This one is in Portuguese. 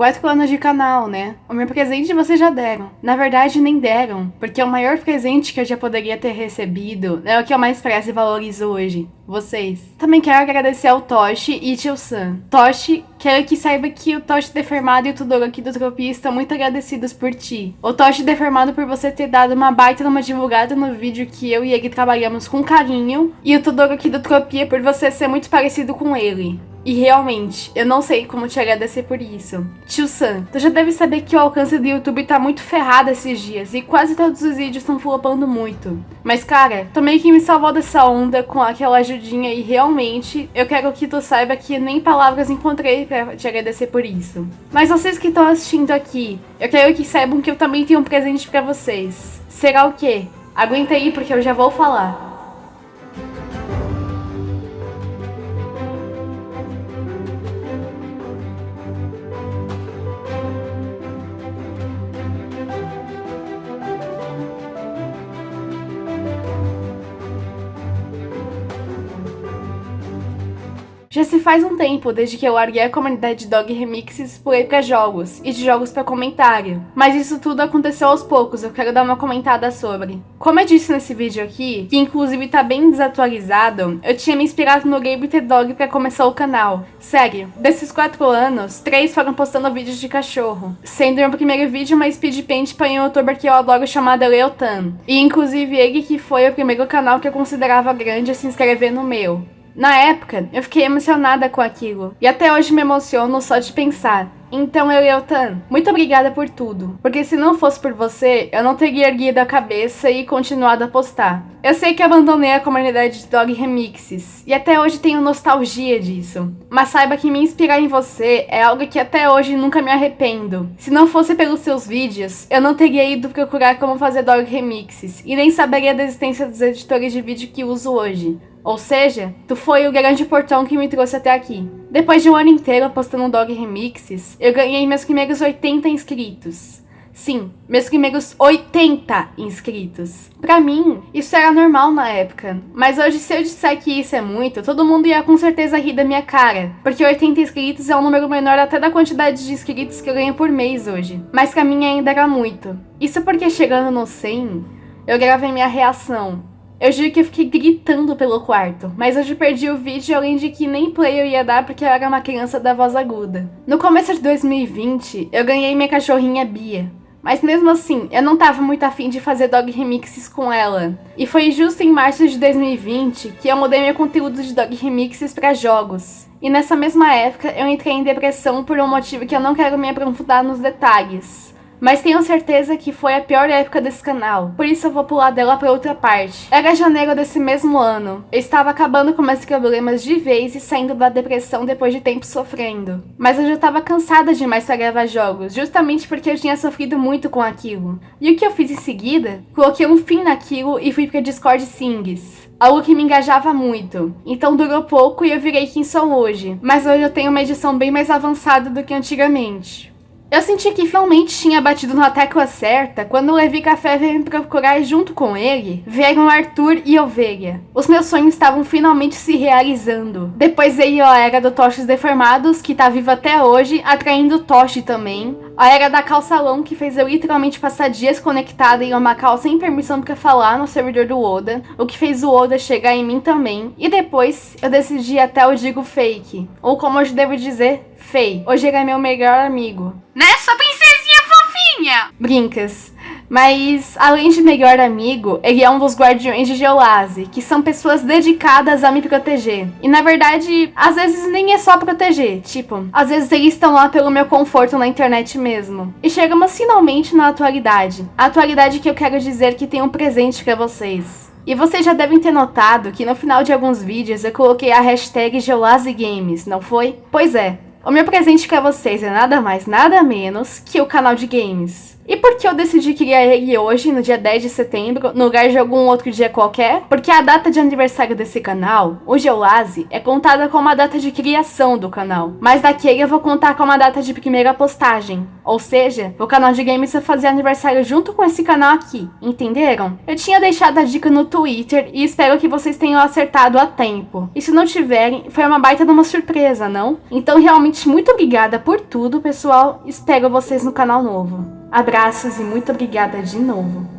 Quatro anos de canal, né? O meu presente vocês já deram. Na verdade, nem deram, porque o maior presente que eu já poderia ter recebido é o que eu mais prezo e valorizo hoje. Vocês. Também quero agradecer ao Toshi e Tio Sam. Toshi, quero que saiba que o Toshi Deformado e o Tudoro aqui do Tropia estão muito agradecidos por ti. O Toshi Deformado por você ter dado uma baita numa divulgada no vídeo que eu e ele trabalhamos com carinho. E o Tudoro aqui do Tropia por você ser muito parecido com ele. E realmente, eu não sei como te agradecer por isso. Tio Sam, tu já deve saber que o alcance do YouTube tá muito ferrado esses dias e quase todos os vídeos estão flopando muito. Mas cara, tu meio que me salvou dessa onda com aquela ajudinha e realmente eu quero que tu saiba que nem palavras encontrei pra te agradecer por isso. Mas vocês que estão assistindo aqui, eu quero que saibam que eu também tenho um presente pra vocês. Será o quê? Aguenta aí porque eu já vou falar. Já se faz um tempo desde que eu larguei a comunidade Dog Remixes e pulei pra jogos, e de jogos pra comentário. Mas isso tudo aconteceu aos poucos, eu quero dar uma comentada sobre. Como eu disse nesse vídeo aqui, que inclusive tá bem desatualizado, eu tinha me inspirado no Game The Dog pra começar o canal. Sério, desses 4 anos, 3 foram postando vídeos de cachorro. Sendo meu primeiro vídeo uma speed paint pra um youtuber que eu adoro chamado Leotan. E inclusive ele que foi o primeiro canal que eu considerava grande a se inscrever no meu. Na época, eu fiquei emocionada com aquilo, e até hoje me emociono só de pensar. Então, Eleutan, muito obrigada por tudo, porque se não fosse por você, eu não teria erguido a cabeça e continuado a postar. Eu sei que abandonei a comunidade de Dog Remixes, e até hoje tenho nostalgia disso. Mas saiba que me inspirar em você é algo que até hoje nunca me arrependo. Se não fosse pelos seus vídeos, eu não teria ido procurar como fazer Dog Remixes, e nem saberia da existência dos editores de vídeo que uso hoje. Ou seja, tu foi o grande portão que me trouxe até aqui. Depois de um ano inteiro postando Dog Remixes, eu ganhei meus primeiros 80 inscritos. Sim, meus primeiros 80 inscritos. Pra mim, isso era normal na época. Mas hoje, se eu disser que isso é muito, todo mundo ia com certeza rir da minha cara. Porque 80 inscritos é um número menor até da quantidade de inscritos que eu ganho por mês hoje. Mas pra mim ainda era muito. Isso porque chegando no 100, eu gravei minha reação. Eu juro que eu fiquei gritando pelo quarto, mas hoje perdi o vídeo além de que nem play eu ia dar porque eu era uma criança da voz aguda. No começo de 2020, eu ganhei minha cachorrinha Bia. Mas mesmo assim, eu não tava muito afim de fazer dog remixes com ela. E foi justo em março de 2020 que eu mudei meu conteúdo de dog remixes para jogos. E nessa mesma época eu entrei em depressão por um motivo que eu não quero me aprofundar nos detalhes. Mas tenho certeza que foi a pior época desse canal, por isso eu vou pular dela pra outra parte. Era janeiro desse mesmo ano. Eu estava acabando com meus problemas de vez e saindo da depressão depois de tempo sofrendo. Mas eu já estava cansada demais pra gravar jogos, justamente porque eu tinha sofrido muito com aquilo. E o que eu fiz em seguida? Coloquei um fim naquilo e fui pra Discord Sings algo que me engajava muito. Então durou pouco e eu virei quem sou hoje. Mas hoje eu tenho uma edição bem mais avançada do que antigamente. Eu senti que finalmente tinha batido na tecla certa quando o Levi Café veio me procurar e junto com ele vieram Arthur e Ovelha. Os meus sonhos estavam finalmente se realizando. Depois veio a era do Tochos Deformados, que tá vivo até hoje, atraindo Toshi também. A era da calçalão, que fez eu literalmente passar dias conectada em uma cal sem permissão pra falar no servidor do Oda, o que fez o Oda chegar em mim também. E depois eu decidi até o Digo Fake, ou como hoje devo dizer, Fei, hoje ele é meu melhor amigo. Né, sua princesinha fofinha? Brincas. Mas, além de melhor amigo, ele é um dos guardiões de Geolase, que são pessoas dedicadas a me proteger. E na verdade, às vezes nem é só proteger, tipo, às vezes eles estão lá pelo meu conforto na internet mesmo. E chegamos finalmente na atualidade. A atualidade que eu quero dizer que tem um presente pra vocês. E vocês já devem ter notado que no final de alguns vídeos eu coloquei a hashtag Geolase Games, não foi? Pois é, o meu presente para vocês é nada mais, nada menos que o canal de games. E por que eu decidi criar ele hoje, no dia 10 de setembro, no lugar de algum outro dia qualquer? Porque a data de aniversário desse canal, o Geolaze, é contada como a data de criação do canal. Mas daquele eu vou contar como a data de primeira postagem. Ou seja, o canal de games vai fazer aniversário junto com esse canal aqui, entenderam? Eu tinha deixado a dica no Twitter e espero que vocês tenham acertado a tempo. E se não tiverem, foi uma baita de uma surpresa, não? Então realmente muito obrigada por tudo, pessoal. Espero vocês no canal novo. Abraços e muito obrigada de novo.